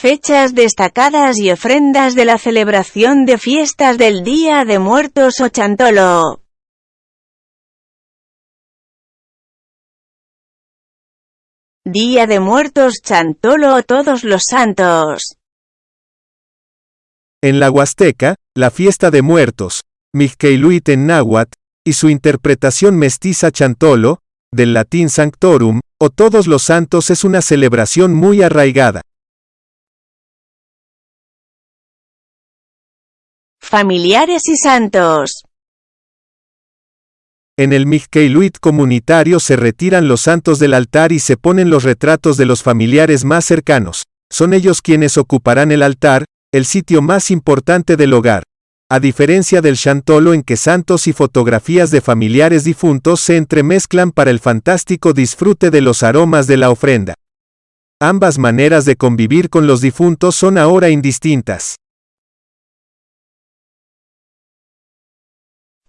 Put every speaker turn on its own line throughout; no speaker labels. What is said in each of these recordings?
Fechas destacadas y ofrendas de la celebración de fiestas del Día de Muertos o Chantolo. Día de Muertos Chantolo o Todos los Santos.
En la Huasteca, la fiesta de muertos, Mixqueiluit en náhuatl, y su interpretación mestiza Chantolo, del latín Sanctorum, o Todos los Santos es una celebración muy arraigada.
Familiares y santos.
En el Mixqueiluit comunitario se retiran los santos del altar y se ponen los retratos de los familiares más cercanos. Son ellos quienes ocuparán el altar, el sitio más importante del hogar. A diferencia del chantolo en que santos y fotografías de familiares difuntos se entremezclan para el fantástico disfrute de los aromas de la ofrenda. Ambas maneras de convivir con los difuntos son ahora indistintas.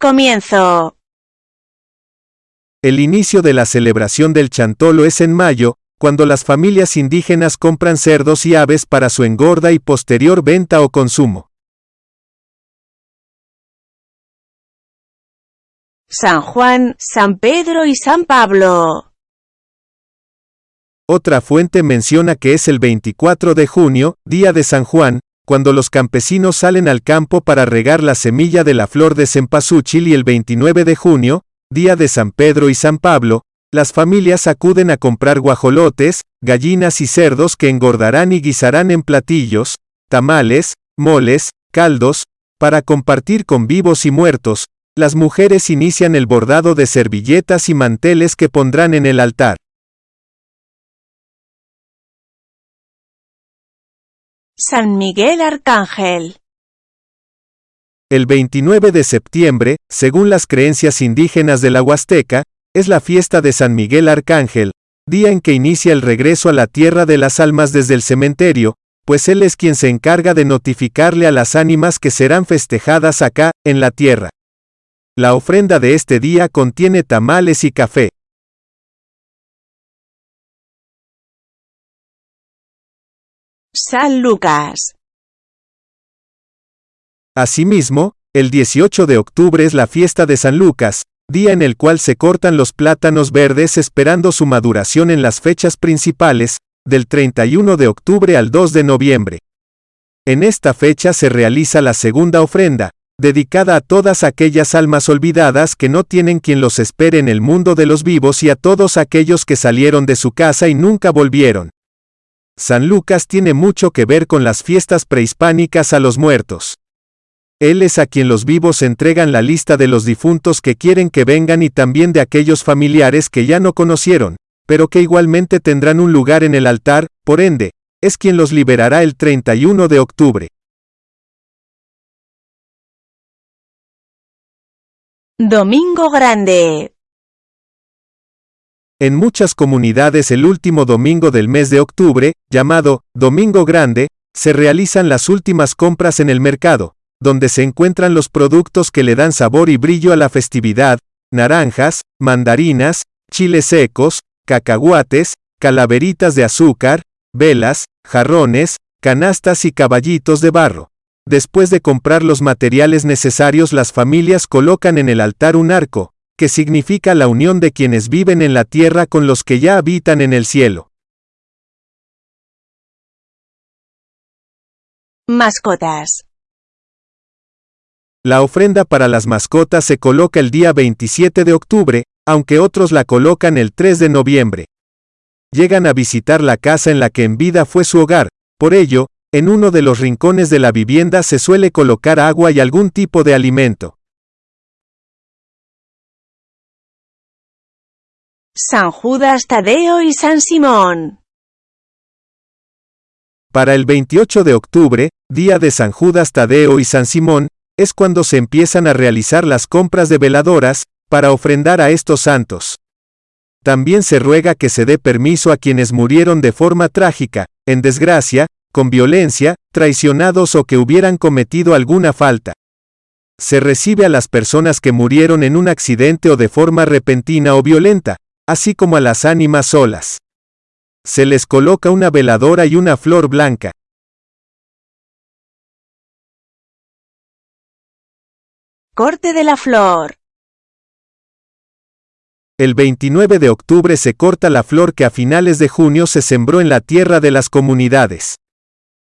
Comienzo.
El inicio de la celebración del chantolo es en mayo, cuando las familias indígenas compran cerdos y aves para su engorda y posterior venta o consumo.
San Juan, San Pedro y San Pablo.
Otra fuente menciona que es el 24 de junio, día de San Juan, cuando los campesinos salen al campo para regar la semilla de la flor de cempasúchil y el 29 de junio, día de San Pedro y San Pablo, las familias acuden a comprar guajolotes, gallinas y cerdos que engordarán y guisarán en platillos, tamales, moles, caldos, para compartir con vivos y muertos, las mujeres inician el bordado de servilletas y manteles que pondrán en el altar.
San Miguel Arcángel.
El 29 de septiembre, según las creencias indígenas de la Huasteca, es la fiesta de San Miguel Arcángel, día en que inicia el regreso a la tierra de las almas desde el cementerio, pues él es quien se encarga de notificarle a las ánimas que serán festejadas acá, en la tierra. La ofrenda de este día contiene tamales y café.
San Lucas.
Asimismo, el 18 de octubre es la fiesta de San Lucas, día en el cual se cortan los plátanos verdes esperando su maduración en las fechas principales, del 31 de octubre al 2 de noviembre. En esta fecha se realiza la segunda ofrenda, dedicada a todas aquellas almas olvidadas que no tienen quien los espere en el mundo de los vivos y a todos aquellos que salieron de su casa y nunca volvieron. San Lucas tiene mucho que ver con las fiestas prehispánicas a los muertos. Él es a quien los vivos entregan la lista de los difuntos que quieren que vengan y también de aquellos familiares que ya no conocieron, pero que igualmente tendrán un lugar en el altar, por ende, es quien los liberará el 31 de octubre.
Domingo Grande.
En muchas comunidades el último domingo del mes de octubre, llamado Domingo Grande, se realizan las últimas compras en el mercado, donde se encuentran los productos que le dan sabor y brillo a la festividad, naranjas, mandarinas, chiles secos, cacahuates, calaveritas de azúcar, velas, jarrones, canastas y caballitos de barro. Después de comprar los materiales necesarios las familias colocan en el altar un arco, que significa la unión de quienes viven en la tierra con los que ya habitan en el cielo.
Mascotas.
La ofrenda para las mascotas se coloca el día 27 de octubre, aunque otros la colocan el 3 de noviembre. Llegan a visitar la casa en la que en vida fue su hogar, por ello, en uno de los rincones de la vivienda se suele colocar agua y algún tipo de alimento.
San Judas Tadeo y San Simón.
Para el 28 de octubre, día de San Judas Tadeo y San Simón, es cuando se empiezan a realizar las compras de veladoras, para ofrendar a estos santos. También se ruega que se dé permiso a quienes murieron de forma trágica, en desgracia, con violencia, traicionados o que hubieran cometido alguna falta. Se recibe a las personas que murieron en un accidente o de forma repentina o violenta, así como a las ánimas solas. Se les coloca una veladora y una flor blanca.
Corte de la flor.
El 29 de octubre se corta la flor que a finales de junio se sembró en la tierra de las comunidades.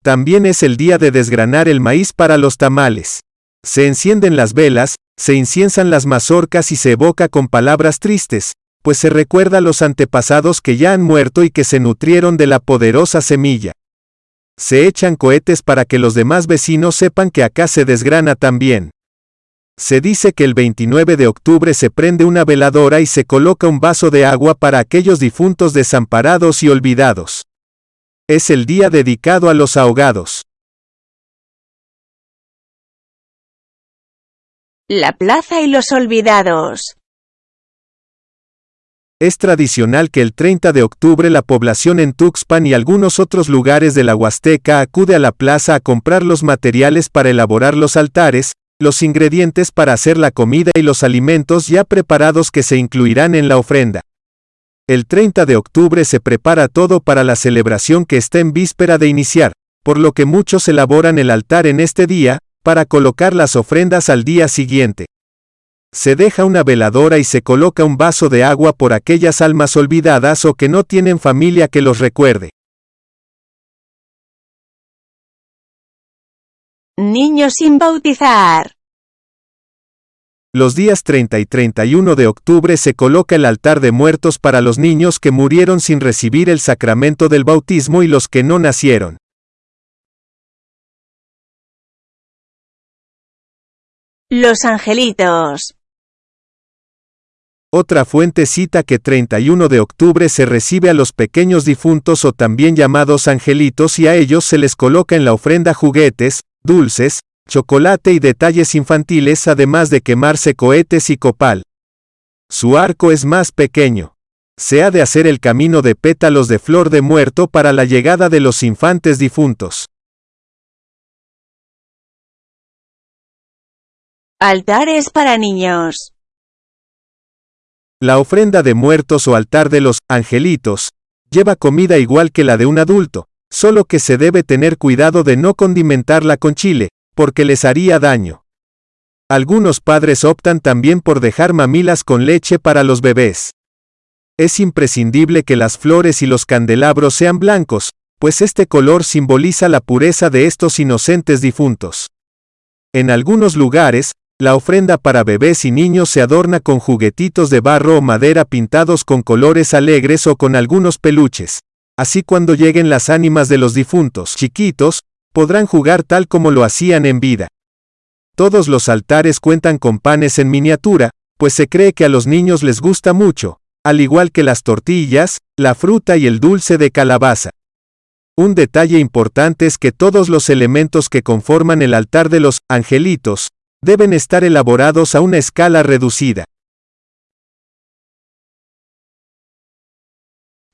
También es el día de desgranar el maíz para los tamales. Se encienden las velas, se inciensan las mazorcas y se evoca con palabras tristes, pues se recuerda a los antepasados que ya han muerto y que se nutrieron de la poderosa semilla. Se echan cohetes para que los demás vecinos sepan que acá se desgrana también. Se dice que el 29 de octubre se prende una veladora y se coloca un vaso de agua para aquellos difuntos desamparados y olvidados. Es el día dedicado a los ahogados.
La plaza y los olvidados.
Es tradicional que el 30 de octubre la población en Tuxpan y algunos otros lugares de la Huasteca acude a la plaza a comprar los materiales para elaborar los altares, los ingredientes para hacer la comida y los alimentos ya preparados que se incluirán en la ofrenda. El 30 de octubre se prepara todo para la celebración que está en víspera de iniciar, por lo que muchos elaboran el altar en este día, para colocar las ofrendas al día siguiente. Se deja una veladora y se coloca un vaso de agua por aquellas almas olvidadas o que no tienen familia que los recuerde.
Niños sin bautizar.
Los días 30 y 31 de octubre se coloca el altar de muertos para los niños que murieron sin recibir el sacramento del bautismo y los que no nacieron.
Los angelitos.
Otra fuente cita que 31 de octubre se recibe a los pequeños difuntos o también llamados angelitos y a ellos se les coloca en la ofrenda juguetes, dulces, chocolate y detalles infantiles además de quemarse cohetes y copal. Su arco es más pequeño. Se ha de hacer el camino de pétalos de flor de muerto para la llegada de los infantes difuntos.
Altares para niños.
La ofrenda de muertos o altar de los angelitos lleva comida igual que la de un adulto, solo que se debe tener cuidado de no condimentarla con chile, porque les haría daño. Algunos padres optan también por dejar mamilas con leche para los bebés. Es imprescindible que las flores y los candelabros sean blancos, pues este color simboliza la pureza de estos inocentes difuntos. En algunos lugares, la ofrenda para bebés y niños se adorna con juguetitos de barro o madera pintados con colores alegres o con algunos peluches. Así cuando lleguen las ánimas de los difuntos chiquitos, podrán jugar tal como lo hacían en vida. Todos los altares cuentan con panes en miniatura, pues se cree que a los niños les gusta mucho, al igual que las tortillas, la fruta y el dulce de calabaza. Un detalle importante es que todos los elementos que conforman el altar de los angelitos deben estar elaborados a una escala reducida.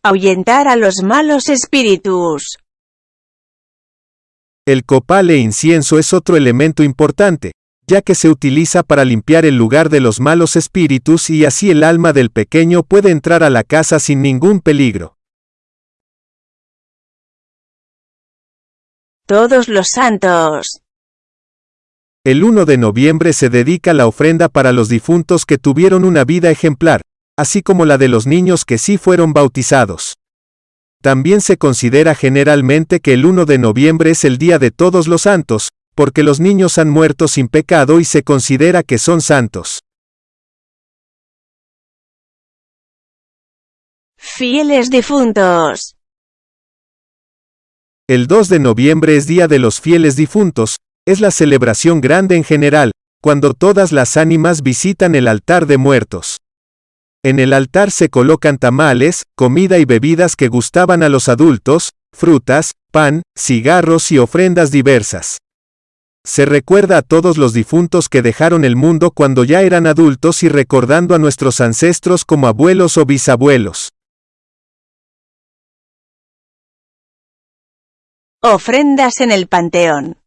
Ahuyentar a los malos espíritus.
El copal e incienso es otro elemento importante, ya que se utiliza para limpiar el lugar de los malos espíritus y así el alma del pequeño puede entrar a la casa sin ningún peligro.
Todos los santos.
El 1 de noviembre se dedica la ofrenda para los difuntos que tuvieron una vida ejemplar, así como la de los niños que sí fueron bautizados. También se considera generalmente que el 1 de noviembre es el Día de Todos los Santos, porque los niños han muerto sin pecado y se considera que son santos.
Fieles difuntos.
El 2 de noviembre es Día de los Fieles Difuntos, es la celebración grande en general, cuando todas las ánimas visitan el altar de muertos. En el altar se colocan tamales, comida y bebidas que gustaban a los adultos, frutas, pan, cigarros y ofrendas diversas. Se recuerda a todos los difuntos que dejaron el mundo cuando ya eran adultos y recordando a nuestros ancestros como abuelos o bisabuelos.
Ofrendas en el panteón.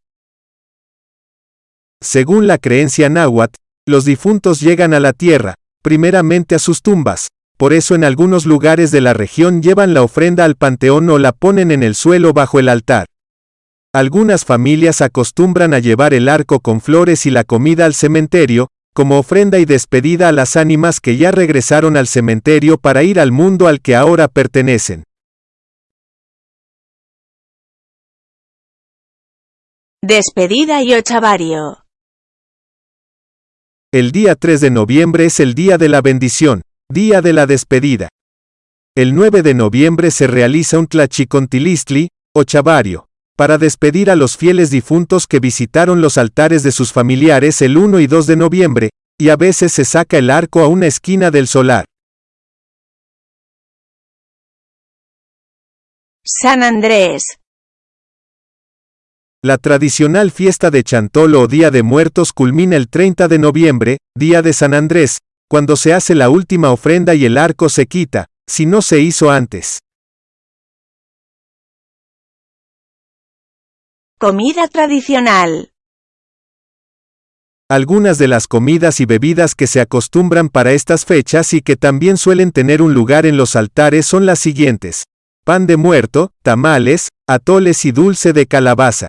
Según la creencia náhuatl, los difuntos llegan a la tierra, primeramente a sus tumbas, por eso en algunos lugares de la región llevan la ofrenda al panteón o la ponen en el suelo bajo el altar. Algunas familias acostumbran a llevar el arco con flores y la comida al cementerio, como ofrenda y despedida a las ánimas que ya regresaron al cementerio para ir al mundo al que ahora pertenecen.
Despedida y ochavario.
El día 3 de noviembre es el día de la bendición, día de la despedida. El 9 de noviembre se realiza un tlachicontilistli, o chavario, para despedir a los fieles difuntos que visitaron los altares de sus familiares el 1 y 2 de noviembre, y a veces se saca el arco a una esquina del solar.
San Andrés.
La tradicional fiesta de Chantolo o Día de Muertos culmina el 30 de noviembre, Día de San Andrés, cuando se hace la última ofrenda y el arco se quita, si no se hizo antes.
Comida tradicional.
Algunas de las comidas y bebidas que se acostumbran para estas fechas y que también suelen tener un lugar en los altares son las siguientes. Pan de muerto, tamales, atoles y dulce de calabaza.